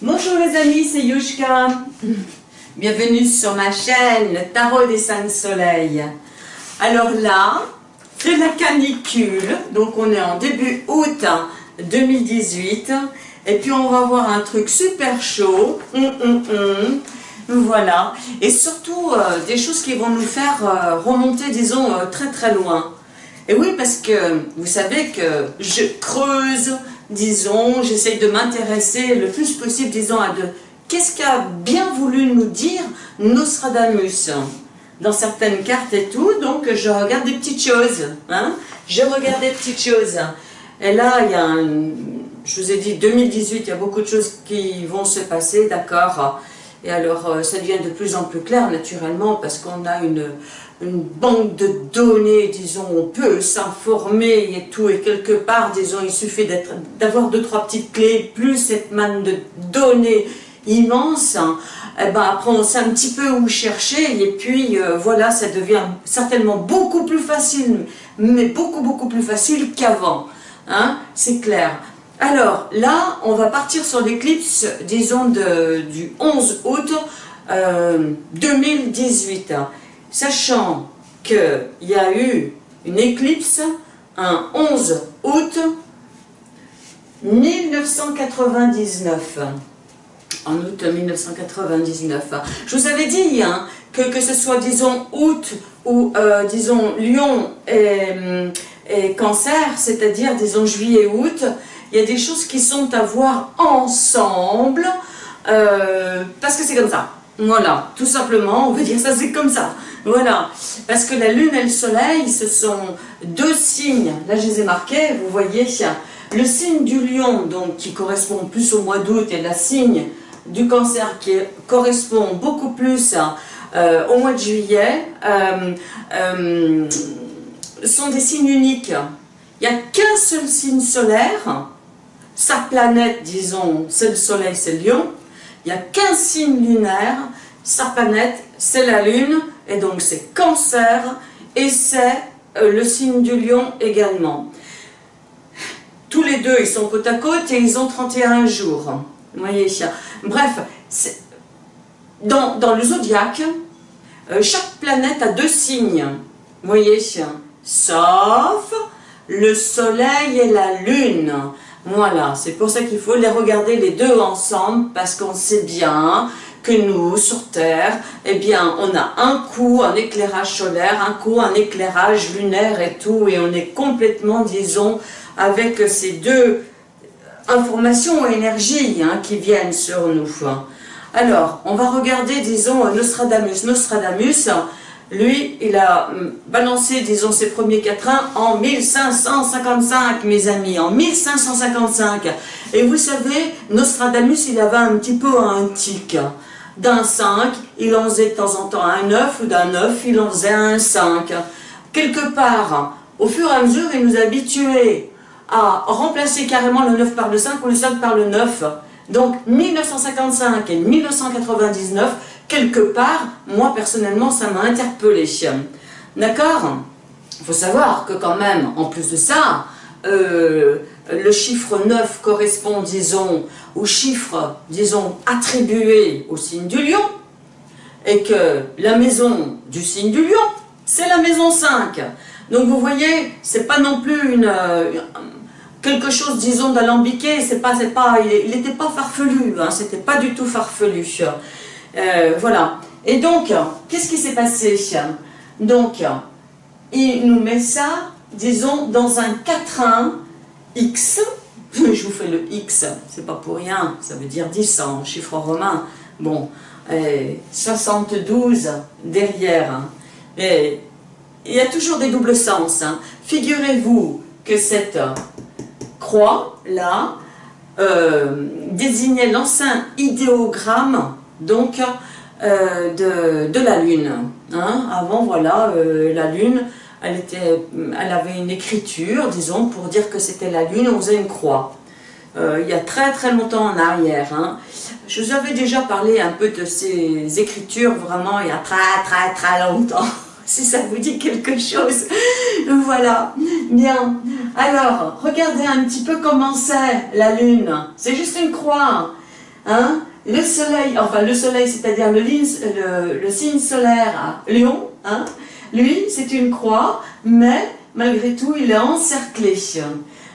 Bonjour les amis, c'est Yushka. Bienvenue sur ma chaîne, le Tarot des Cinq Soleils. Alors là, c'est la canicule, donc on est en début août 2018. Et puis on va voir un truc super chaud. Hum, hum, hum. Voilà. Et surtout, euh, des choses qui vont nous faire euh, remonter, disons, euh, très très loin. Et oui, parce que vous savez que je creuse, disons, j'essaye de m'intéresser le plus possible, disons, à de qu'est-ce qu'a bien voulu nous dire Nostradamus. Dans certaines cartes et tout, donc je regarde des petites choses, hein. Je regarde des petites choses. Et là, il y a un, je vous ai dit, 2018, il y a beaucoup de choses qui vont se passer, d'accord. Et alors, euh, ça devient de plus en plus clair, naturellement, parce qu'on a une, une banque de données, disons, on peut s'informer et tout, et quelque part, disons, il suffit d'avoir deux, trois petites clés, plus cette manne de données immense, hein, eh ben, après on sait un petit peu où chercher, et puis euh, voilà, ça devient certainement beaucoup plus facile, mais beaucoup beaucoup plus facile qu'avant, hein, c'est clair. Alors là, on va partir sur l'éclipse, disons, du 11 août 2018. Euh, sachant qu'il y a eu une éclipse un 11 août 1999 en août 1999. Je vous avais dit hein, que, que ce soit, disons, août ou, euh, disons, Lion et, et cancer, c'est-à-dire, disons, juillet-août, il y a des choses qui sont à voir ensemble, euh, parce que c'est comme ça. Voilà, tout simplement, on veut dire ça, c'est comme ça. Voilà, parce que la Lune et le Soleil, ce sont deux signes, là je les ai marqués, vous voyez, le signe du lion, donc qui correspond plus au mois d'août, et le signe du cancer qui correspond beaucoup plus euh, au mois de juillet, euh, euh, sont des signes uniques. Il n'y a qu'un seul signe solaire, sa planète, disons, c'est le soleil, c'est le lion. Il n'y a qu'un signe lunaire, sa planète, c'est la lune, et donc c'est cancer, et c'est euh, le signe du lion également. Tous les deux, ils sont côte à côte et ils ont 31 jours. Voyez Bref, dans, dans, le zodiaque, euh, chaque planète a deux signes. Vous voyez Sauf le soleil et la lune. Voilà, c'est pour ça qu'il faut les regarder les deux ensemble, parce qu'on sait bien que nous, sur Terre, eh bien, on a un coup un éclairage solaire, un coup un éclairage lunaire et tout, et on est complètement, disons, avec ces deux informations ou énergies hein, qui viennent sur nous. Alors, on va regarder, disons, Nostradamus. Nostradamus, lui, il a hum, balancé, disons, ses premiers quatrains en 1555, mes amis, en 1555. Et vous savez, Nostradamus, il avait un petit peu un tic d'un 5, il en faisait de temps en temps un 9, ou d'un 9, il en faisait un 5. Quelque part, au fur et à mesure, il nous a habitués à remplacer carrément le 9 par le 5 ou le 5 par le 9. Donc 1955 et 1999, quelque part, moi personnellement, ça m'a interpellé. D'accord? Il faut savoir que quand même, en plus de ça, euh, le chiffre 9 correspond, disons, au chiffre, disons, attribué au signe du lion, et que la maison du signe du lion, c'est la maison 5. Donc vous voyez, c'est pas non plus une, euh, quelque chose, disons, d'alambiqué, c'est pas, pas, il n'était pas farfelu, hein, c'était pas du tout farfelu. Euh, voilà. Et donc, qu'est-ce qui s'est passé Donc, il nous met ça, disons, dans un quatrain X, je vous fais le X, c'est pas pour rien, ça veut dire 10 en chiffre romain. Bon, 72 derrière. Hein. Et il y a toujours des doubles sens. Hein. Figurez-vous que cette croix-là euh, désignait l'ancien idéogramme donc, euh, de, de, la Lune. Hein. Avant, voilà, euh, la Lune, elle, était, elle avait une écriture, disons, pour dire que c'était la lune, on faisait une croix. Euh, il y a très très longtemps en arrière. Hein. Je vous avais déjà parlé un peu de ces écritures, vraiment, il y a très très très longtemps, si ça vous dit quelque chose. voilà, bien. Alors, regardez un petit peu comment c'est la lune. C'est juste une croix. Hein le soleil, enfin le soleil, c'est-à-dire le, signe solaire à Lion, hein, lui, c'est une croix, mais malgré tout, il est encerclé.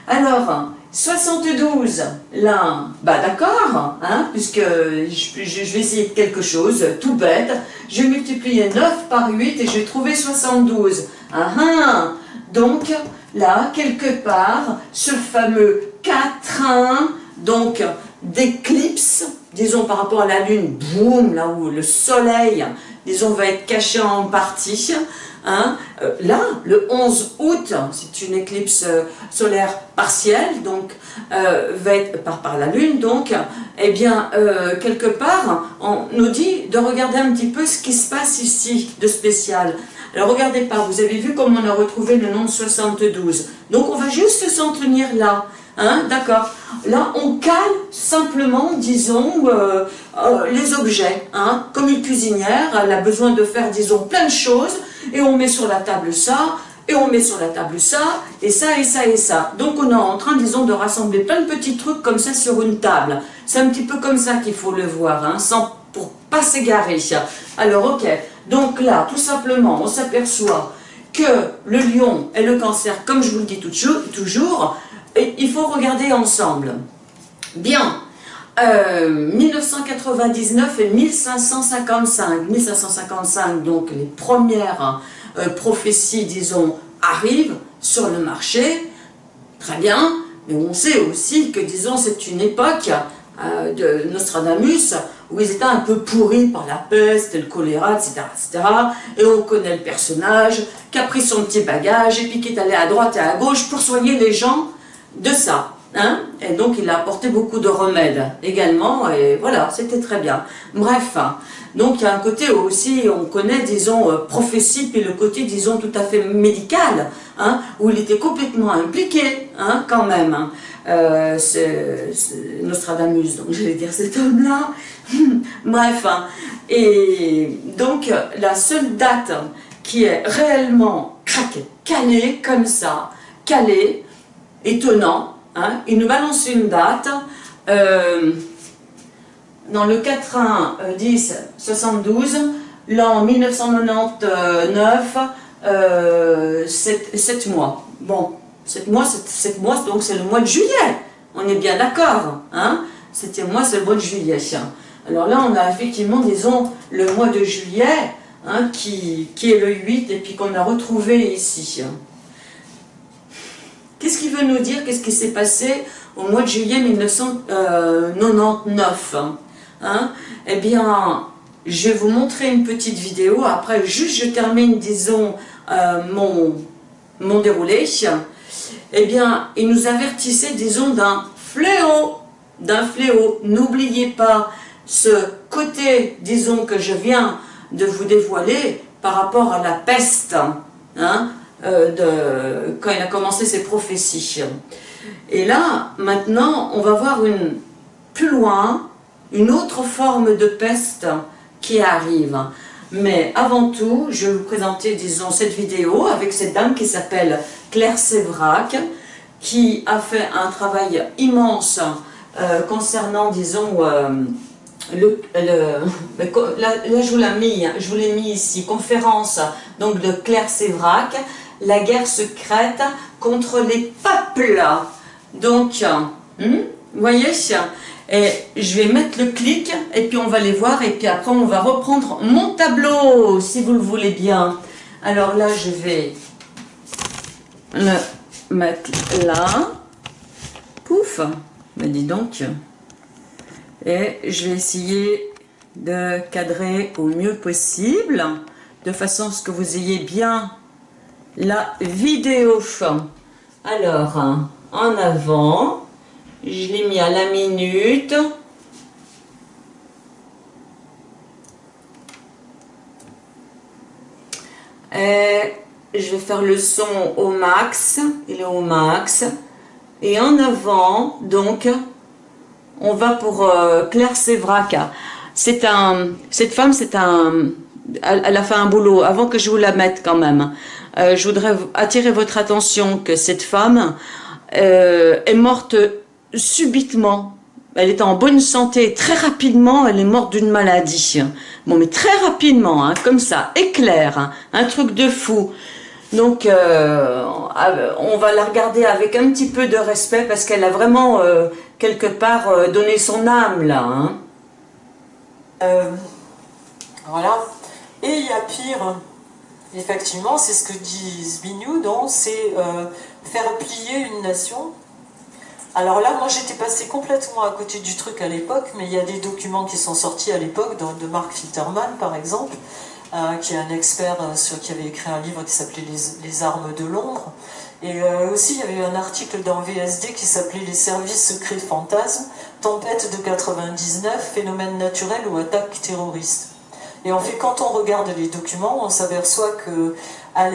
Alors, 72, là, bah d'accord, hein, puisque je, vais essayer quelque chose, tout bête, je vais multiplier 9 par 8 et je vais trouver 72. Ah, ah, donc, là, quelque part, ce fameux 4 donc d'éclipse, disons par rapport à la Lune, boum, là où le Soleil, disons, va être caché en partie, Hein. Euh, là, le 11 août, c'est une éclipse euh, solaire partielle, donc euh, va être par, par la Lune, donc, eh bien, quelque part, on nous dit de regarder un petit peu ce qui se passe ici de spécial. Alors regardez pas, vous avez vu comment on a retrouvé le nombre 72. Donc on va juste s'en tenir là. Hein, D'accord Là, on cale simplement, disons, les objets. Hein. Comme une cuisinière, elle a besoin de faire, disons, plein de choses et on met sur la table ça, et on met sur la table ça, et ça, et ça, et ça. Donc on est en train, disons, de rassembler plein de petits trucs comme ça sur une table. C'est un petit peu comme ça qu'il faut le voir, hein, sans, pour pas s'égarer. Alors ok, donc là, tout simplement, on s'aperçoit que le lion et le cancer, comme je vous le dis toujours, et il faut regarder ensemble. Bien, 1999 euh, et 1555. 1555, donc les premières euh, prophéties, disons, arrivent sur le marché. Très bien, mais on sait aussi que, disons, c'est une époque euh, de Nostradamus où ils étaient un peu pourris par la peste, le choléra, etc., etc. Et on connaît le personnage qui a pris son petit bagage et puis qui est allé à droite et à gauche pour soigner les gens de ça. Hein et donc il a apporté beaucoup de remèdes également, et voilà, c'était très bien. Bref, donc il y a un côté aussi, on connaît, disons, euh, prophétie, puis le côté, disons, tout à fait médical, hein, où il était complètement impliqué, hein, quand même. Hein. Euh, Nostradamus, donc je vais dire cet homme-là. Bref, hein. et donc la seule date qui est réellement calée comme ça, calée, étonnant, Hein, il nous balance une date. Euh, dans le 4 1 10 72, l'an 1999, 7, mois. Bon, 7 mois, 7, mois, donc c'est le mois de juillet. On est bien d'accord. Hein 7 mois, c'est le mois de juillet. Alors là, on a effectivement, disons, le mois de juillet, hein, qui, qui est le 8, et puis qu'on a retrouvé ici. Qu'est-ce qu'il veut nous dire Qu'est-ce qui s'est passé au mois de juillet 1999 hein Eh bien, je vais vous montrer une petite vidéo. Après, juste je termine, disons, euh, mon, mon déroulé. Eh bien, il nous avertissait, disons, d'un fléau. D'un fléau. N'oubliez pas ce côté, disons, que je viens de vous dévoiler par rapport à la peste. Hein euh, de, quand il a commencé ses prophéties. Et là, maintenant, on va voir une, plus loin une autre forme de peste qui arrive. Mais avant tout, je vais vous présenter, disons, cette vidéo avec cette dame qui s'appelle Claire Sévrac, qui a fait un travail immense euh, concernant, disons, euh, le, là, je vous l'ai mis, mis ici, conférence donc de Claire Sévrac, la guerre secrète contre les peuples. Donc, hmm, vous voyez et je vais mettre le clic et puis on va les voir et puis après on va reprendre mon tableau si vous le voulez bien. Alors là je vais le mettre là. Pouf, mais dis donc. Et je vais essayer de cadrer au mieux possible de façon à ce que vous ayez bien la vidéo. Alors, en avant, je l'ai mis à la minute. Et je vais faire le son au max, il est au max. Et en avant, donc, on va pour euh, Claire Sévrac. C'est un, cette femme, c'est un, elle, a fait un boulot, avant que je vous la mette quand même. Euh, je voudrais attirer votre attention que cette femme euh, est morte subitement, elle était en bonne santé. Très rapidement, elle est morte d'une maladie. Bon, mais très rapidement, hein, comme ça, éclair, hein, un truc de fou. Donc, euh, on va la regarder avec un petit peu de respect parce qu'elle a vraiment, quelque part, donné son âme, là. Hein. voilà. Et il y a pire, effectivement, c'est ce que dit Zbigniew, c'est faire plier une nation alors là, moi j'étais passé complètement à côté du truc à l'époque, mais il y a des documents qui sont sortis à l'époque, de Mark Filterman par exemple, euh, qui est un expert euh, sur, qui avait écrit un livre qui s'appelait les, armes de Londres. Et euh, aussi, il y avait un article dans VSD qui s'appelait Les services secrets fantasmes, tempête de 99, phénomène naturel ou attaque terroriste. Et en fait, quand on regarde les documents, on s'aperçoit que à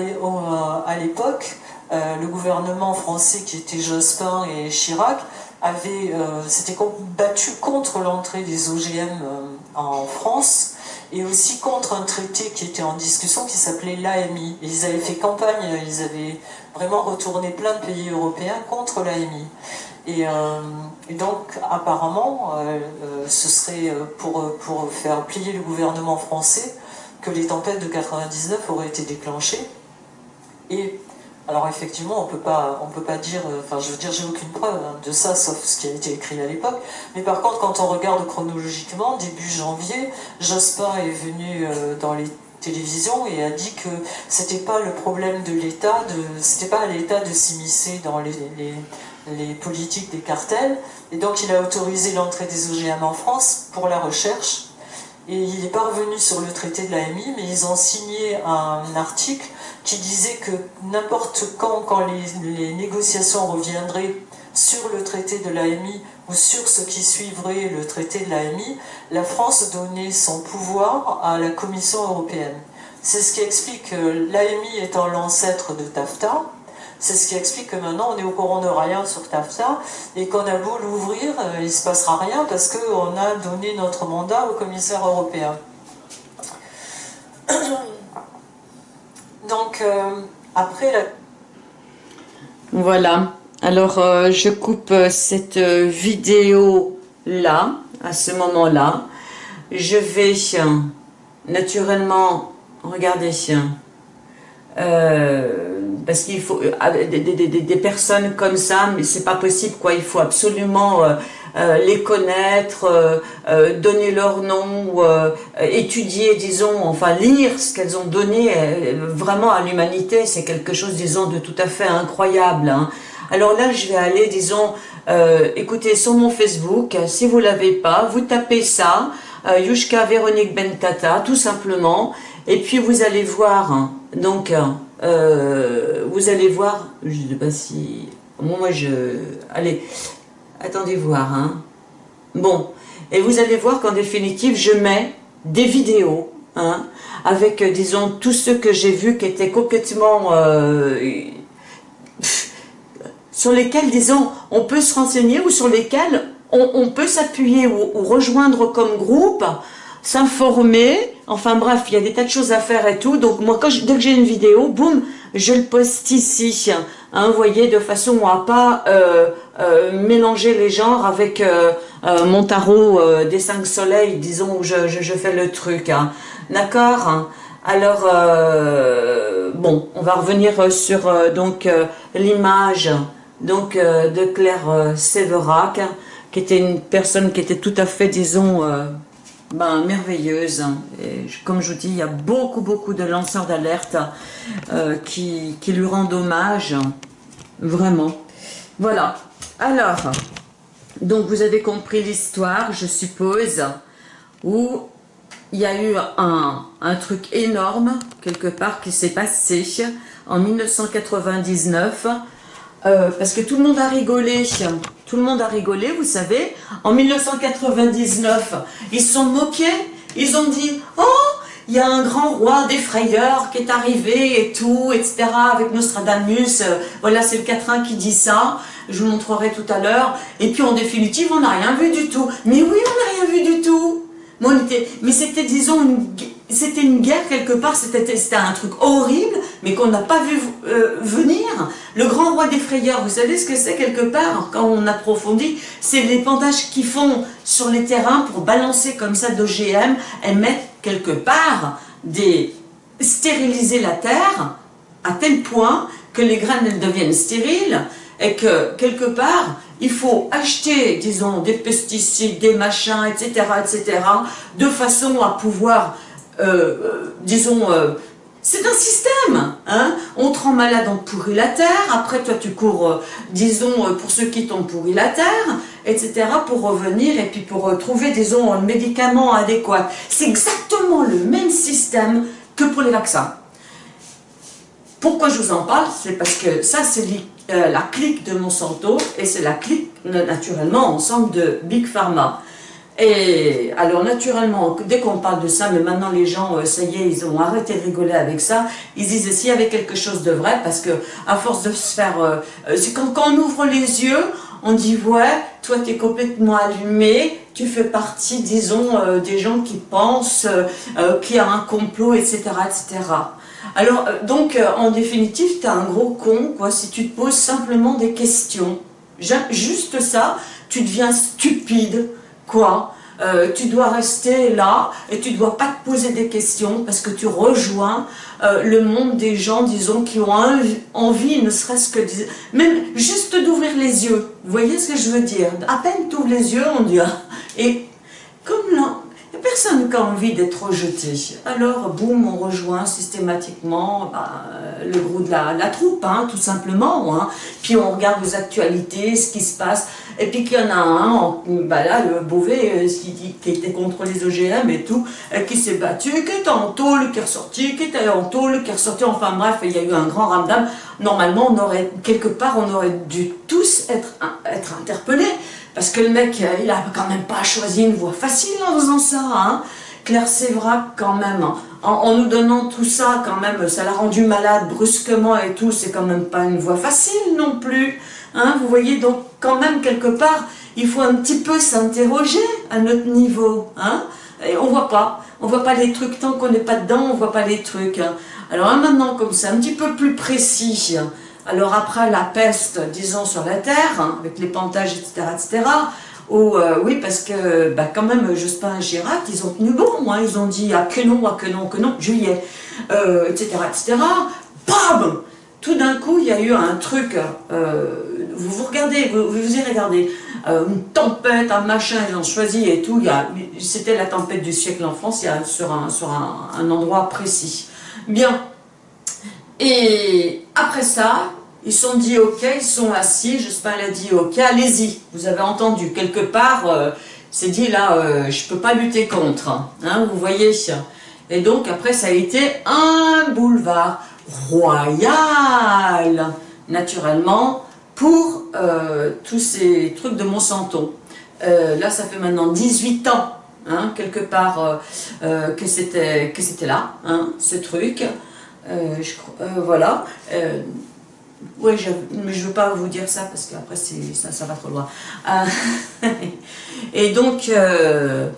l'époque, euh, le gouvernement français qui était Jospin et Chirac avait euh, s'était battu contre l'entrée des OGM euh, en France et aussi contre un traité qui était en discussion qui s'appelait l'AMI. Ils avaient fait campagne, ils avaient vraiment retourné plein de pays européens contre l'AMI. Et, et, donc apparemment, ce serait pour, pour faire plier le gouvernement français que les tempêtes de 99 auraient été déclenchées. Et alors effectivement, on peut pas, on peut pas dire, euh, enfin je veux dire, j'ai aucune preuve hein, de ça, sauf ce qui a été écrit à l'époque. Mais par contre, quand on regarde chronologiquement, début janvier, Jospin est venu euh, dans les télévisions et a dit que c'était pas le problème de l'État, de, c'était pas à l'État de s'immiscer dans les, politiques des cartels. Et donc il a autorisé l'entrée des OGM en France pour la recherche. Et il est pas revenu sur le traité de l'AMI, mais ils ont signé un article qui disait que n'importe quand, quand les, négociations reviendraient sur le traité de l'AMI ou sur ce qui suivrait le traité de l'AMI, la France donnait son pouvoir à la Commission européenne. C'est ce qui explique que l'AMI étant l'ancêtre de TAFTA, c'est ce qui explique que maintenant on est au courant de rien sur TAFTA et qu'on a beau l'ouvrir, euh, il ne se passera rien parce qu'on a donné notre mandat au commissaire européen. Donc, euh, après la... Voilà. Alors, euh, je coupe euh, cette vidéo-là, à ce moment-là. Je vais naturellement regarder parce qu'il faut des, des, des, personnes comme ça, mais c'est pas possible quoi. Il faut absolument euh, les connaître, euh, euh, donner leur nom, étudier, disons, enfin lire ce qu'elles ont donné vraiment à l'humanité, c'est quelque chose, disons, de tout à fait incroyable. Hein. Alors là, je vais aller, disons, écoutez, sur mon Facebook, si vous l'avez pas, vous tapez ça, Yushka Véronique Bentata, tout simplement, et puis vous allez voir, hein, donc, vous allez voir, je ne sais pas si... Moi, je... Allez, Attendez voir, hein. Bon, et vous allez voir qu'en définitive, je mets des vidéos, hein, avec, euh, disons, tous ceux que j'ai vus qui étaient complètement... Euh, sur lesquels, disons, on peut se renseigner ou sur lesquels on, peut s'appuyer ou, rejoindre comme groupe, s'informer, enfin bref, il y a des tas de choses à faire et tout, donc moi, dès que j'ai une vidéo, boum, je le poste ici, hein, vous voyez, de façon à pas euh, euh, mélanger les genres avec euh, mon tarot des cinq soleils, disons, où je, fais le truc, hein. d'accord hein. Alors, bon, on va revenir sur donc l'image donc de Claire Séverac, qui était une personne qui était tout à fait, disons, ben, merveilleuse. Et comme je vous dis, il y a beaucoup, beaucoup de lanceurs d'alerte euh, qui, qui, lui rendent hommage. Vraiment. Voilà. Alors, donc vous avez compris l'histoire, je suppose, où il y a eu un, un truc énorme, quelque part, qui s'est passé en 1999 euh, parce que tout le monde a rigolé, tout le monde a rigolé, vous savez. En 1999, ils se sont moqués, ils ont dit « Oh, il y a un grand roi des frayeurs qui est arrivé et tout, etc. avec Nostradamus. Voilà, c'est le quatrain qui dit ça. Je vous montrerai tout à l'heure. Et puis, en définitive, on n'a rien vu du tout. Mais oui, on n'a rien vu du tout. Mais c'était, disons, une c'était une guerre quelque part, c'était un truc horrible, mais qu'on n'a pas vu euh, venir. Le grand roi des frayeurs, vous savez ce que c'est quelque part, quand on approfondit, c'est les pendages qu'ils font sur les terrains pour balancer comme ça d'OGM et mettre quelque part des stériliser la terre à tel point que les graines elles deviennent stériles et que quelque part il faut acheter disons des pesticides, des machins, etc., etc., de façon à pouvoir disons, euh, c'est un système. Hein on te rend malade, on pourrit la terre. Après, toi, tu cours, disons, pour ceux qui t'ont pourri la terre, etc., pour revenir et puis pour trouver, disons, un médicament adéquat. C'est exactement le même système que pour les vaccins. Pourquoi je vous en parle? C'est parce que ça, c'est la clique de Monsanto et c'est la clique, naturellement, ensemble de Big Pharma. Et alors naturellement, dès qu'on parle de ça, mais maintenant les gens, euh, ça y est, ils ont arrêté de rigoler avec ça, ils disent s'il y avait quelque chose de vrai, parce que à force de se faire... Euh, euh, c'est quand, on ouvre les yeux, on dit ouais, toi tu es complètement allumé, tu fais partie, disons, des gens qui pensent qu'il y a un complot, etc. etc. Alors, donc, en définitive, tu es un gros con, quoi, si tu te poses simplement des questions. Juste ça, tu deviens stupide, quoi euh, tu dois rester là et tu dois pas te poser des questions parce que tu rejoins euh, le monde des gens, disons, qui ont envie, ne serait-ce que, même juste d'ouvrir les yeux. Vous voyez ce que je veux dire? À peine tu ouvres les yeux, on dit, ah. et personne qui a envie d'être rejeté. Alors, boum, on rejoint systématiquement bah, le gros de la, troupe, hein, tout simplement. Hein. Puis on regarde les actualités, ce qui se passe. Et puis qu'il y en a un, bah là, le Beauvais, euh, qui, était contre les OGM et tout, euh, qui s'est battu, qui était en tôle, qui est ressorti, qui était en tôle, qui est ressorti. Enfin bref, il y a eu un grand ramdam. Normalement, quelque part, on aurait dû tous être, être interpellés. Parce que le mec, euh, il a quand même pas choisi une voie facile en faisant ça. Hein. Claire Sévrac, quand même, en, nous donnant tout ça, quand même, ça l'a rendu malade brusquement et tout, c'est quand même pas une voie facile non plus. Hein. Vous voyez, donc quand même, quelque part, il faut un petit peu s'interroger à notre niveau. Hein. Et on voit pas, on voit pas les trucs, tant qu'on n'est pas dedans, on voit pas les trucs. Hein. Alors maintenant, comme ça, un petit peu plus précis, alors après la peste, disons, sur la Terre, hein, avec les pantages, etc., etc., ou euh, oui, parce que bah, quand même, Jospin et Chirac, ils ont tenu bon, hein, ils ont dit ah, que non, ah, que non, que non, juillet, euh, etc., etc., bam Tout d'un coup, il y a eu un truc, euh, vous vous regardez, vous, vous y regardez, une tempête, un machin, ils ont choisi et tout, c'était la tempête du siècle en France, il y a, sur, un, sur un endroit précis. Bien, et après ça, ils sont dit ok, ils sont assis, Jospin a dit ok, allez-y. Vous avez entendu, quelque part, euh, c'est dit là, euh, je ne peux pas lutter contre, hein, vous voyez. Et donc après ça a été un boulevard royal, naturellement, pour euh, tous ces trucs de Monsanto. là ça fait maintenant 18 ans, hein, quelque part, que c'était là, hein, ce truc. je, voilà. Oui, mais je ne veux pas vous dire ça parce qu'après ça, ça va trop loin. Euh, et donc, et euh,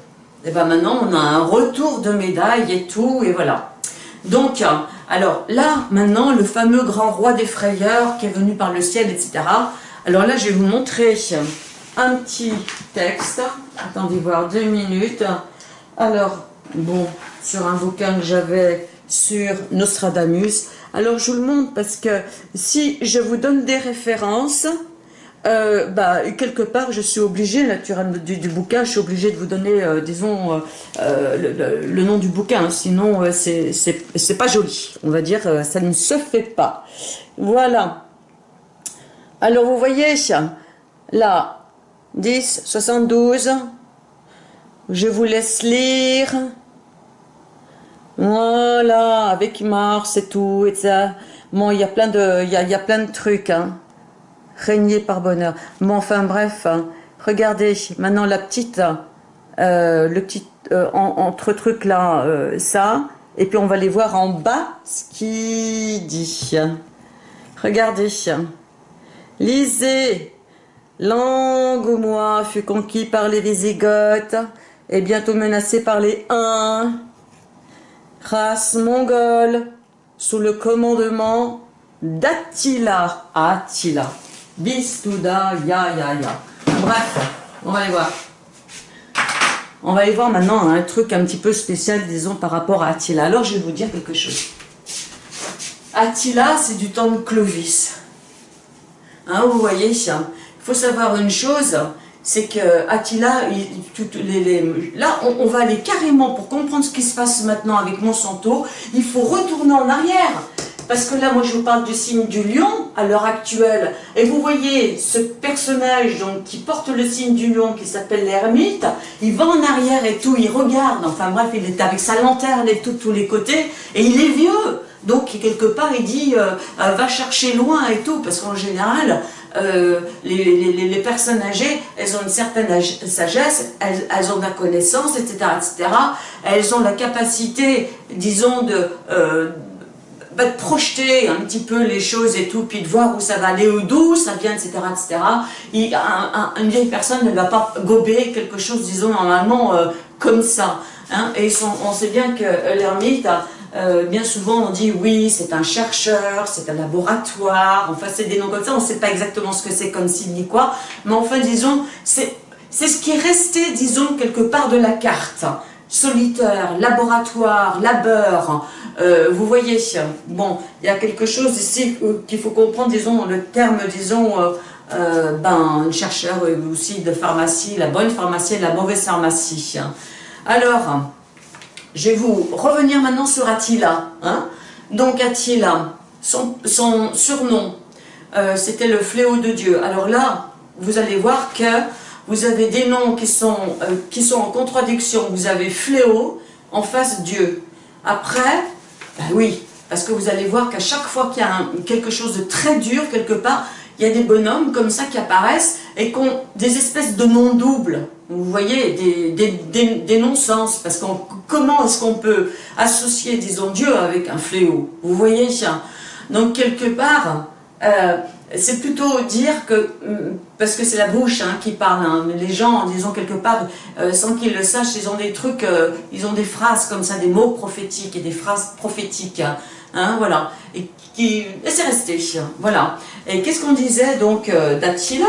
eh ben maintenant on a un retour de médaille et tout, et voilà. Donc, alors là, maintenant, le fameux grand roi des frayeurs qui est venu par le ciel, etc. Alors là, je vais vous montrer un petit texte. Attendez voir deux minutes. Alors, bon, sur un bouquin que j'avais sur Nostradamus. Alors je vous le montre parce que si je vous donne des références, euh, bah, quelque part je suis obligée, naturellement du, bouquin, je suis obligée de vous donner, euh, disons, euh, le, nom du bouquin, sinon c'est pas joli, on va dire, ça ne se fait pas. Voilà. Alors vous voyez, là, 10, 72, je vous laisse lire. Voilà, avec Mars et tout, et ça. Bon, il y a plein de, il y a, plein de trucs, hein. Régner par bonheur. Bon, enfin bref, hein. regardez, maintenant la petite, euh, le petit, euh, entre trucs là, euh, ça, et puis on va les voir en bas, ce qui dit. Regardez, lisez, l'angoumois fut conquis par les Visigoths, et bientôt menacé par les Huns, race mongole, sous le commandement d'Attila. Attila. Bistouda, ya, ya, ya. Bref, on va aller voir. On va aller voir maintenant un truc un petit peu spécial, disons, par rapport à Attila. Alors, je vais vous dire quelque chose. Attila, c'est du temps de Clovis. Hein, vous voyez, il faut savoir une chose, c'est que Attila, les, là, on, va aller carrément, pour comprendre ce qui se passe maintenant avec Monsanto, il faut retourner en arrière. Parce que là, moi, je vous parle du signe du lion, à l'heure actuelle. Et vous voyez, ce personnage donc, qui porte le signe du lion, qui s'appelle l'ermite, il va en arrière et tout, il regarde. Enfin bref, il est avec sa lanterne et tout, tous les côtés. Et il est vieux. Donc, quelque part, il dit, euh, euh, va chercher loin et tout. Parce qu'en général, euh, les, personnes âgées, elles ont une certaine sagesse, elles, ont de la connaissance, etc., etc. Elles ont la capacité, disons, de, euh, bah, de projeter un petit peu les choses et tout, puis de voir où ça va aller, ou d'où ça vient, etc., etc. une vieille personne ne va pas gober quelque chose, disons, normalement, euh, comme ça. Hein. Et on sait bien que l'ermite euh, bien souvent on dit oui, c'est un chercheur, c'est un laboratoire, enfin c'est des noms comme ça, on ne sait pas exactement ce que c'est comme signe ni quoi, mais enfin disons, c'est ce qui est resté, disons, quelque part de la carte. Solitaire, laboratoire, labeur, euh, vous voyez, bon, il y a quelque chose ici qu'il faut comprendre, disons, le terme, disons, euh, ben, chercheur aussi de pharmacie, la bonne pharmacie et la mauvaise pharmacie. Alors, je vais vous revenir maintenant sur Attila. Hein. Donc Attila, son, surnom, euh, c'était le fléau de Dieu. Alors là, vous allez voir que vous avez des noms qui sont, euh, en contradiction. Vous avez fléau en face Dieu. Après, ben oui, parce que vous allez voir qu'à chaque fois qu'il y a quelque chose de très dur quelque part, il y a des bonhommes comme ça qui apparaissent et qui ont des espèces de noms doubles. Vous voyez, des, non-sens. Parce que comment est-ce qu'on peut associer, disons, Dieu avec un fléau? Vous voyez Donc, quelque part, euh, c'est plutôt dire que, mm, parce que c'est la bouche hein, qui parle, hein, les gens, disons quelque part, euh, sans qu'ils le sachent, ils ont des trucs, euh, ils ont des phrases comme ça, des mots prophétiques et des phrases prophétiques, hein, voilà, et c'est resté, voilà. Et qu'est-ce qu'on disait donc d'Attila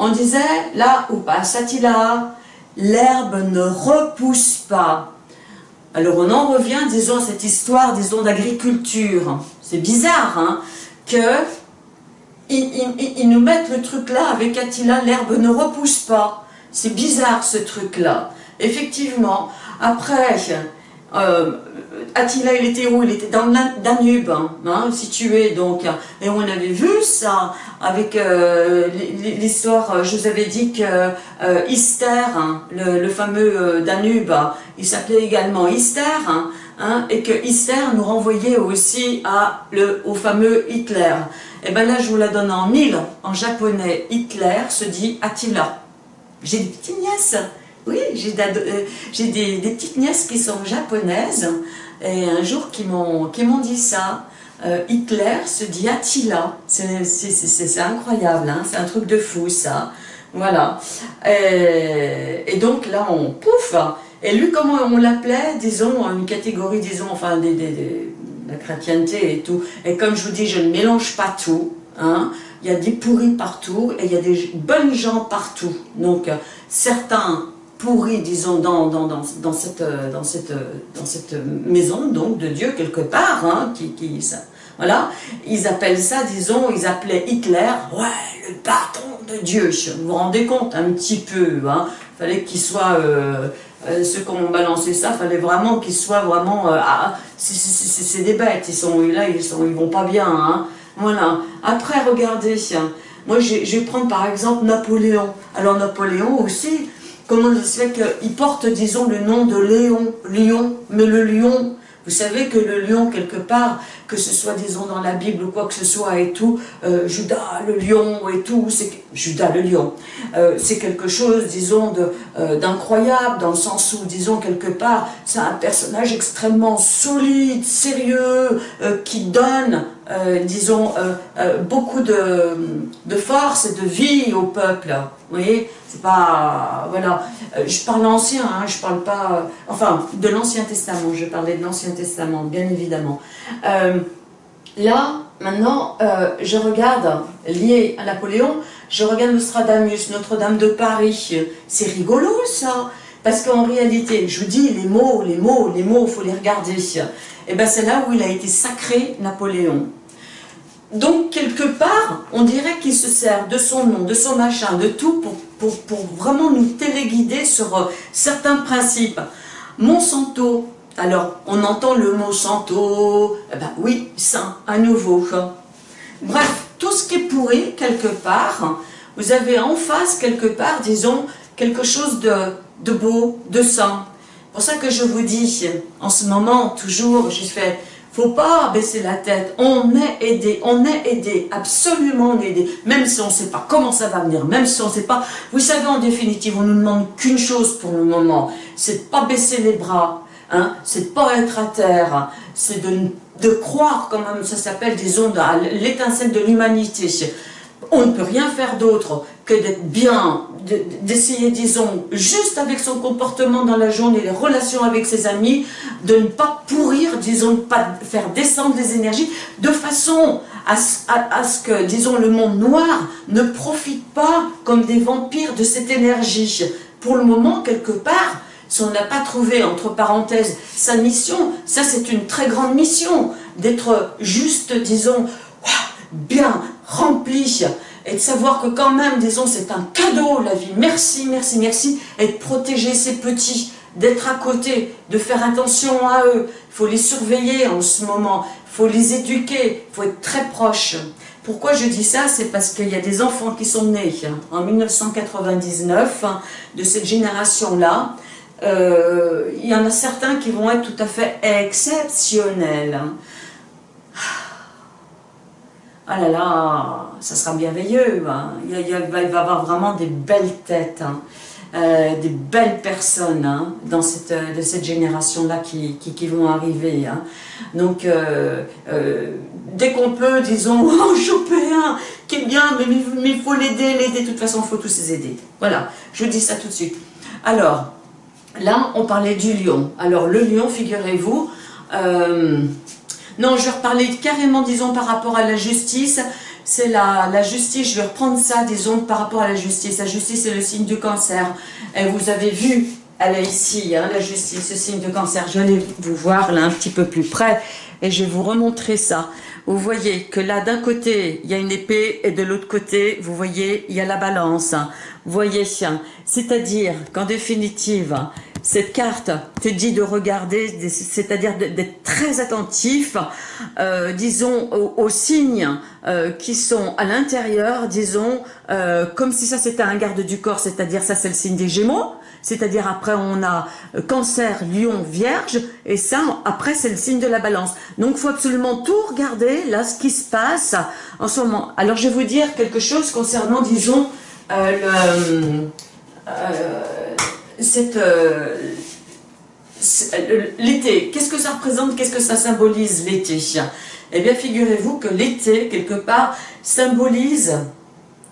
on disait, là où passe Attila, l'herbe ne repousse pas. Alors on en revient, disons, à cette histoire, disons, d'agriculture. C'est bizarre, hein, que ils, nous mettent le truc là, avec Attila, l'herbe ne repousse pas. C'est bizarre ce truc-là. Effectivement, après, euh, Attila, il était où? Il était dans le Danube, hein, situé donc. Et on avait vu ça avec euh, l'histoire, euh, je vous avais dit que euh, hein, le, fameux Danube, il s'appelait également Ister, hein, et que Ister nous renvoyait aussi au fameux Hitler. Et bien là, je vous la donne en mille, en japonais, Hitler se dit Attila. J'ai des petites nièces, oui, j'ai des, des petites nièces qui sont japonaises, et un jour qui m'ont dit ça, euh, Hitler se dit Attila, c'est incroyable, hein, c'est un truc de fou ça, voilà. Et, donc là on pouf, et lui comment on l'appelait, disons, une catégorie, disons, enfin, des, la chrétienté et tout, et comme je vous dis, je ne mélange pas tout, hein, il y a des pourris partout et il y a des bonnes gens partout, donc certains pourri, disons, dans, dans, dans, cette, dans, cette, dans cette maison, donc, de Dieu, quelque part, hein, qui, qui ça, voilà, ils appellent ça, disons, ils appelaient Hitler, ouais, le patron de Dieu, vous vous rendez compte, un petit peu, hein, fallait qu'il soit, euh, euh, ceux qui ont balancé ça, fallait vraiment qu'ils soient vraiment, euh, ah, c'est des bêtes, ils sont là, ils, sont, ils vont pas bien, hein, voilà. Après, regardez, moi, je vais prendre par exemple Napoléon. Alors, Napoléon aussi, Comment ça se fait qu'il porte, disons, le nom de Léon, Lion, mais le lion, vous savez que le lion, quelque part, que ce soit, disons, dans la Bible ou quoi que ce soit et tout, euh, Judas, le lion et tout, c'est Judas, le lion, euh, c'est quelque chose, disons, euh, d'incroyable, dans le sens où, disons, quelque part, c'est un personnage extrêmement solide, sérieux, qui donne disons, beaucoup de, de, force et de vie au peuple. Vous voyez C'est pas... Voilà. je parle ancien, hein, je parle pas... enfin, de l'Ancien Testament, je parlais de l'Ancien Testament, bien évidemment. là, maintenant, je regarde, lié à Napoléon, je regarde Nostradamus, Notre-Dame de Paris. C'est rigolo, ça parce qu'en réalité, je vous dis, les mots, les mots, les mots, il faut les regarder. Et eh bien c'est là où il a été sacré, Napoléon. Donc, quelque part, on dirait qu'il se sert de son nom, de son machin, de tout, pour, pour, vraiment nous téléguider sur euh, certains principes. Monsanto, alors, on entend le mot santo, eh ben oui, saint, à nouveau. Bref, tout ce qui est pourri, quelque part, vous avez en face, quelque part, disons, quelque chose de, de beau, de sain. C'est pour ça que je vous dis, en ce moment, toujours, je fais, faut pas baisser la tête, on est aidé, on est aidé, absolument on est aidé, même si on ne sait pas comment ça va venir, même si on ne sait pas, vous savez en définitive, on ne nous demande qu'une chose pour le moment, c'est pas baisser les bras, hein, c'est pas être à terre, c'est de, de croire, comme ça s'appelle, disons, à l'étincelle de l'humanité, on ne peut rien faire d'autre que d'être bien, d'essayer, disons, juste avec son comportement dans la journée, les relations avec ses amis, de ne pas pourrir, disons, de ne pas faire descendre les énergies, de façon à, ce que, disons, le monde noir ne profite pas comme des vampires de cette énergie. Pour le moment, quelque part, si on n'a pas trouvé, entre parenthèses, sa mission, ça c'est une très grande mission, d'être juste, disons, bien rempli, et de savoir que quand même, disons, c'est un cadeau la vie, merci, merci, merci, et de protéger ses petits, d'être à côté, de faire attention à eux, il faut les surveiller en ce moment, il faut les éduquer, il faut être très proche. Pourquoi je dis ça? C'est parce qu'il y a des enfants qui sont nés en 1999, de cette génération-là, euh, il y en a certains qui vont être tout à fait exceptionnels ah là là, ça sera merveilleux, hein. il, va y avoir vraiment des belles têtes, hein. euh, des belles personnes hein, euh, de cette génération-là qui, qui, vont arriver. Donc, euh, dès qu'on peut, disons, en choper un qui est bien, mais il faut l'aider, l'aider, de toute façon, il faut tous les aider. Voilà, je dis ça tout de suite. Alors, là, on parlait du lion. Alors, le lion, figurez-vous, non, je vais reparler carrément, disons, par rapport à la justice. C'est la, la, justice, je vais reprendre ça, disons, par rapport à la justice. La justice, c'est le signe du cancer. Et vous avez vu, elle est ici, hein, la justice, le signe du cancer. Je vais vous voir là un petit peu plus près et je vais vous remontrer ça. Vous voyez que là, d'un côté, il y a une épée et de l'autre côté, vous voyez, il y a la balance. Vous voyez, c'est-à-dire qu'en définitive, cette carte te dit de regarder, c'est-à-dire d'être très attentif, euh, disons, aux, signes euh, qui sont à l'intérieur, disons, euh, comme si ça c'était un garde du corps, c'est-à-dire ça c'est le signe des Gémeaux, c'est-à-dire après on a cancer, lion, vierge, et ça après c'est le signe de la balance. Donc faut absolument tout regarder, là ce qui se passe en ce moment. Alors je vais vous dire quelque chose concernant, disons, le cette euh, euh, l'été, qu'est-ce que ça représente, qu'est-ce que ça symbolise l'été? Eh bien, figurez-vous que l'été, quelque part, symbolise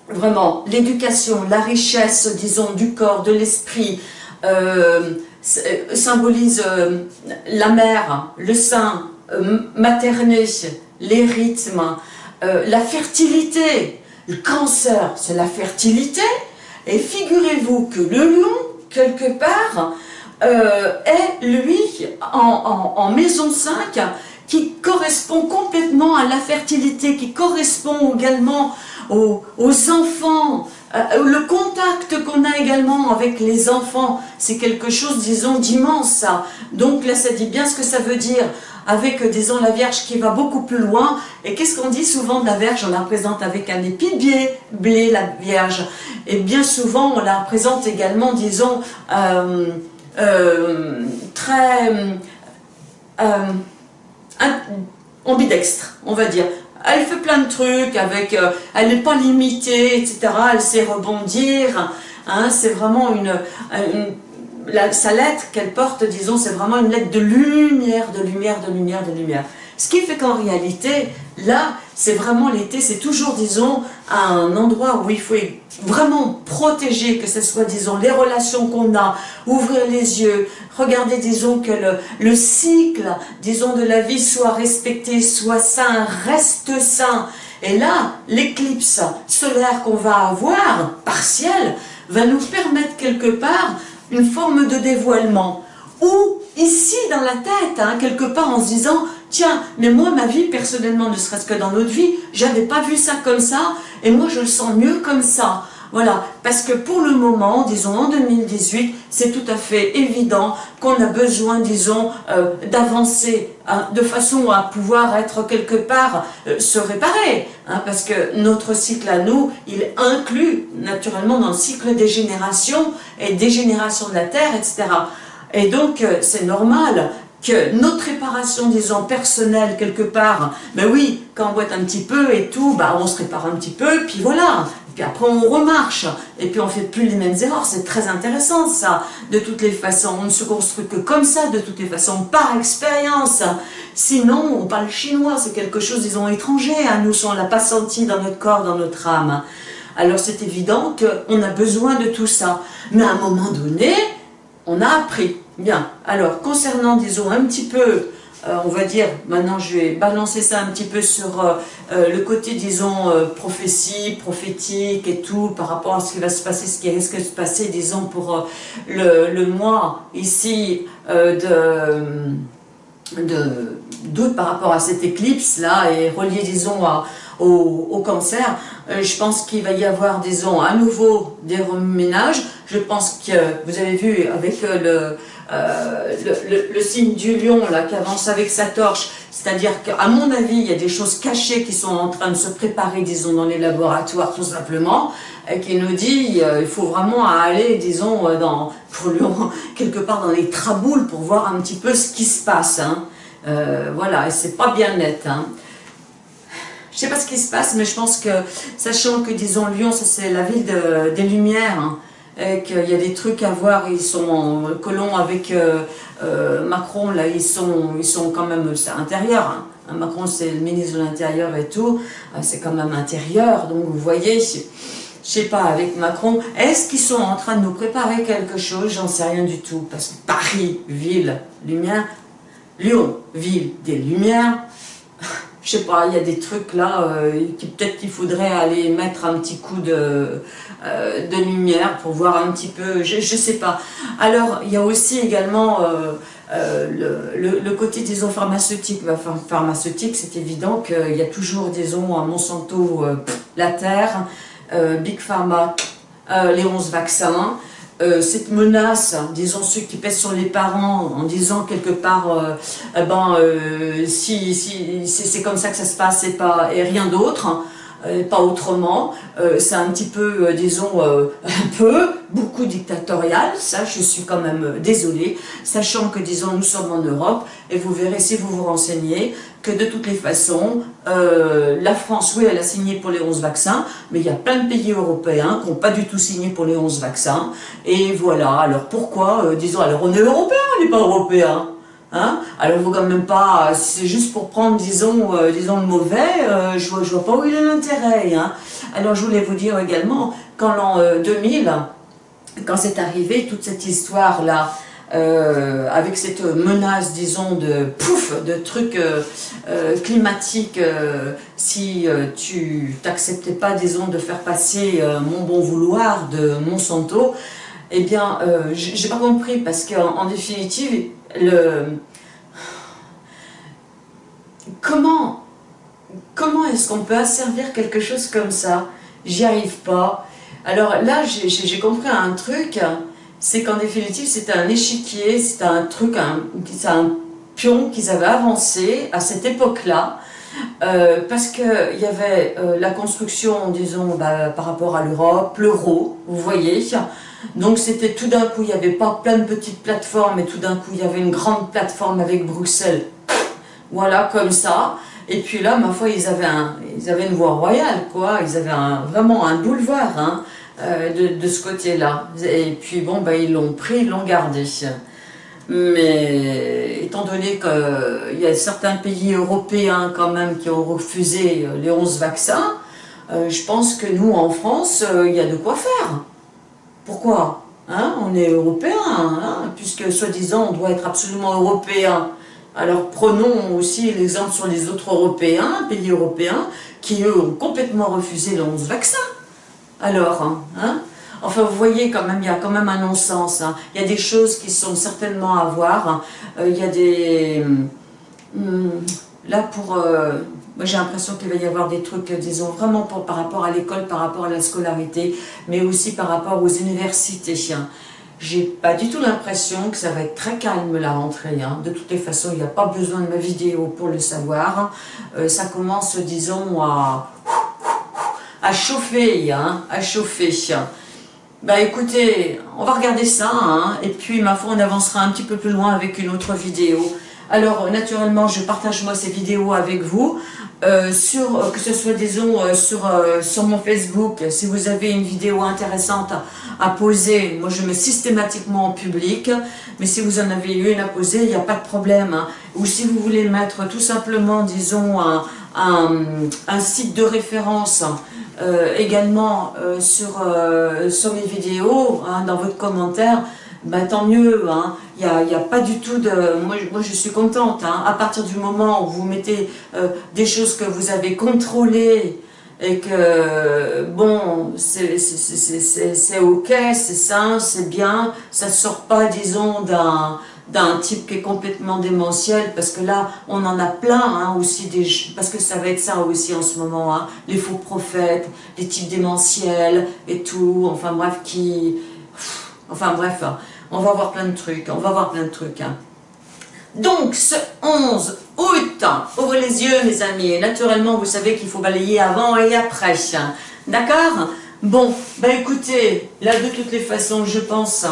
vraiment l'éducation, la richesse, disons, du corps, de l'esprit, euh, symbolise la mère, le sein materné, les rythmes, la fertilité. Le cancer, c'est la fertilité. Et figurez-vous que le lion quelque part, euh, est, lui, en, maison 5, qui correspond complètement à la fertilité, qui correspond également aux, enfants, le contact qu'on a également avec les enfants, c'est quelque chose, disons, d'immense, Donc là, ça dit bien ce que ça veut dire avec, euh, disons, la Vierge qui va beaucoup plus loin. Et qu'est-ce qu'on dit souvent de la Vierge? On la présente avec un épi de blé, la Vierge. Et bien souvent, on la présente également, disons, euh, euh, très ambidextre, on va dire. Elle fait plein de trucs, avec, elle n'est pas limitée, etc. Elle sait rebondir. Hein, c'est vraiment une sa lettre qu'elle porte, disons, c'est vraiment une lettre de lumière, de lumière, de lumière, de lumière. Ce qui fait qu'en réalité, là, c'est vraiment l'été, c'est toujours, disons, un endroit où il faut vraiment protéger, que ce soit, disons, les relations qu'on a, ouvrir les yeux, regarder, disons, que le, le cycle, disons, de la vie soit respecté, soit sain, reste sain. Et là, l'éclipse solaire qu'on va avoir, partielle, va nous permettre quelque part une forme de dévoilement. Ou ici dans la tête, hein, quelque part en se disant, tiens, mais moi ma vie personnellement, ne serait-ce que dans notre vie, j'avais pas vu ça comme ça, et moi je le sens mieux comme ça. Voilà, parce que pour le moment, disons en 2018, c'est tout à fait évident qu'on a besoin, disons, euh, d'avancer hein, de façon à pouvoir être quelque part, euh, se réparer. Hein, parce que notre cycle à nous, il inclut naturellement dans le cycle des générations et des générations de la Terre, etc. Et donc, euh, c'est normal que notre réparation, disons, personnelle, quelque part, ben oui, quand on boite un petit peu et tout, bah on se répare un petit peu, puis voilà, puis après on remarche, et puis on fait plus les mêmes erreurs, c'est très intéressant ça, de toutes les façons, on ne se construit que comme ça, de toutes les façons, par expérience, sinon on parle chinois, c'est quelque chose, disons, étranger à nous, on ne l'a pas senti dans notre corps, dans notre âme. Alors c'est évident qu'on a besoin de tout ça, mais à un moment donné, on a appris. Bien, alors concernant, disons, un petit peu, euh, on va dire, maintenant je vais balancer ça un petit peu sur euh, euh, le côté, disons, prophétie, prophétique et tout, par rapport à ce qui va se passer, ce qui risque de se passer, disons, pour le, mois ici de d'août par rapport à cette éclipse-là, et relié, disons, au, au, cancer, je pense qu'il va y avoir, disons, à nouveau des reménages, je pense que vous avez vu avec euh, euh, le, signe du lion là, qui avance avec sa torche, c'est-à-dire qu'à mon avis, il y a des choses cachées qui sont en train de se préparer, disons, dans les laboratoires tout simplement, et qui nous dit euh, il faut vraiment aller, disons, dans, pour Lyon, quelque part dans les traboules pour voir un petit peu ce qui se passe. Hein. voilà, et c'est pas bien net. Hein. Je sais pas ce qui se passe, mais je pense que, sachant que, disons, Lyon, c'est la ville des Lumières, hein, qu'il y a des trucs à voir, ils sont en colon avec euh, euh, Macron, là, ils sont, ils sont quand même, c'est intérieur, hein. Macron c'est le ministre de l'Intérieur et tout, euh, c'est quand même intérieur, donc vous voyez, je sais pas, avec Macron, est-ce qu'ils sont en train de nous préparer quelque chose? J'en sais rien du tout, parce que Paris, ville, lumière, Lyon, ville des lumières, je sais pas, il y a des trucs là, euh, qui peut-être qu'il faudrait aller mettre un petit coup de, euh, de lumière pour voir un petit peu, je, ne sais pas. Alors, il y a aussi également euh, le, le, côté, disons, pharmaceutique. Bah, pharmaceutique, c'est évident qu'il y a toujours, disons, à Monsanto, la Terre, Big Pharma, les 11 vaccins, euh, cette menace, disons ceux qui pèsent sur les parents, en disant quelque part, euh, eh ben, euh, si, si c'est comme ça que ça se passe et, pas, et rien d'autre, euh, pas autrement. C'est un petit peu, disons, un peu, beaucoup dictatorial, ça je suis quand même désolée, sachant que, disons, nous sommes en Europe, et vous verrez si vous vous renseignez, que de toutes les façons, la France, oui, elle a signé pour les 11 vaccins, mais il y a plein de pays européens qui n'ont pas du tout signé pour les 11 vaccins, et voilà, alors pourquoi, disons, alors on est européen, on n'est pas européen Hein? Alors, il faut quand même pas, si c'est juste pour prendre, disons, euh, disons le mauvais, euh, je vois, vois pas où il est l'intérêt. Hein. Alors, je voulais vous dire également, qu'en l'an 2000, euh, quand c'est arrivé, toute cette histoire-là, avec cette menace, disons, de pouf, de trucs climatiques, si tu t'acceptais pas, disons, de faire passer mon bon vouloir de Monsanto, eh bien, j'ai pas compris, parce qu'en en définitive, le... Comment, comment est-ce qu'on peut asservir quelque chose comme ça? J'y arrive pas. Alors là, j'ai compris un truc, c'est qu'en définitive, c'était un échiquier, c'était un truc, c'est un pion qu'ils avaient avancé à cette époque-là, euh, parce qu'il y avait euh, la construction, disons, bah, par rapport à l'Europe, l'euro, vous voyez, donc c'était tout d'un coup, il n'y avait pas plein de petites plateformes, et tout d'un coup, il y avait une grande plateforme avec Bruxelles. Voilà, comme ça. Et puis là, ma foi, ils avaient, un, ils avaient une voie royale, quoi. Ils avaient vraiment un boulevard hein, euh, de, ce côté-là. Et puis bon, ben, ils l'ont pris, ils l'ont gardé. Mais étant donné qu'il y a certains pays européens quand même qui ont refusé les 11 vaccins, euh, je pense que nous, en France, euh, il y a de quoi faire. Pourquoi? Hein? On est européens, hein? Puisque soi-disant on doit être absolument européen. Alors prenons aussi l'exemple sur les autres Européens, pays européens, qui eux ont complètement refusé les 11 vaccins. Alors, hein, hein? Enfin, vous voyez quand même, il y a quand même un non-sens. Hein. Il y a des choses qui sont certainement à voir. Euh, il y a des... Hmm, là, pour... Euh, moi, j'ai l'impression qu'il va y avoir des trucs, disons, vraiment pour, par rapport à l'école, par rapport à la scolarité, mais aussi par rapport aux universités. Hein. J'ai pas du tout l'impression que ça va être très calme la rentrée. De toutes les façons, il n'y a pas besoin de ma vidéo pour le savoir. Euh, ça commence, disons, à, à chauffer, hein, à chauffer. Bah écoutez, on va regarder ça, hein, et puis ma foi on avancera un petit peu plus loin avec une autre vidéo. Alors naturellement je partage moi ces vidéos avec vous, euh, sur, euh, que ce soit disons euh, sur, mon Facebook, si vous avez une vidéo intéressante à, poser, moi je mets systématiquement en public, mais si vous en avez une à poser, il n'y a pas de problème. Hein. Ou si vous voulez mettre tout simplement disons un, un site de référence euh, également euh, sur, euh, sur mes vidéos, hein, dans votre commentaire, bah, tant mieux, il hein. n'y a, y a, pas du tout de... Moi, moi je suis contente, hein. à partir du moment où vous mettez des choses que vous avez contrôlées et que, bon, c'est ok, c'est sain, c'est bien, ça sort pas, disons, d'un d'un type qui est complètement démentiel, parce que là, on en a plein hein, aussi, des, parce que ça va être ça aussi en ce moment, hein, les faux prophètes, les types démentiels et tout, enfin bref, qui... Enfin bref, hein, on va voir plein de trucs, on va voir plein de trucs. Donc, ce 11 août, ouvrez les yeux mes amis, et naturellement, vous savez qu'il faut balayer avant et après, d'accord? Bon, bah écoutez, là de toutes les façons, je pense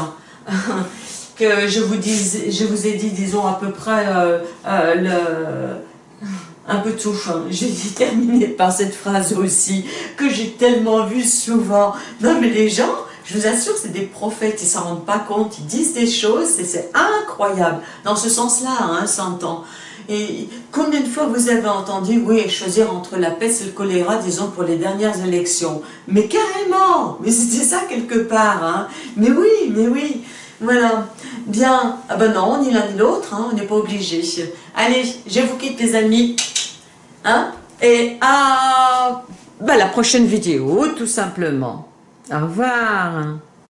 que je vous, dis, je vous ai dit, disons, à peu près euh, euh, le, un peu tout. J'ai terminé par cette phrase aussi, que j'ai tellement vu souvent. Non mais les gens, je vous assure, c'est des prophètes, ils s'en rendent pas compte, ils disent des choses, c'est incroyable. Dans ce sens-là, hein, s'entend. Et combien de fois vous avez entendu, oui, choisir entre la peste et le choléra, disons, pour les dernières élections? Mais carrément Mais c'était ça quelque part, hein Mais oui, mais oui voilà. Bien. Ah ben non, ni l'un ni l'autre, hein, on n'est pas obligé. Allez, je vous quitte les amis. Hein? Et à bah, la prochaine vidéo, tout simplement. Au revoir.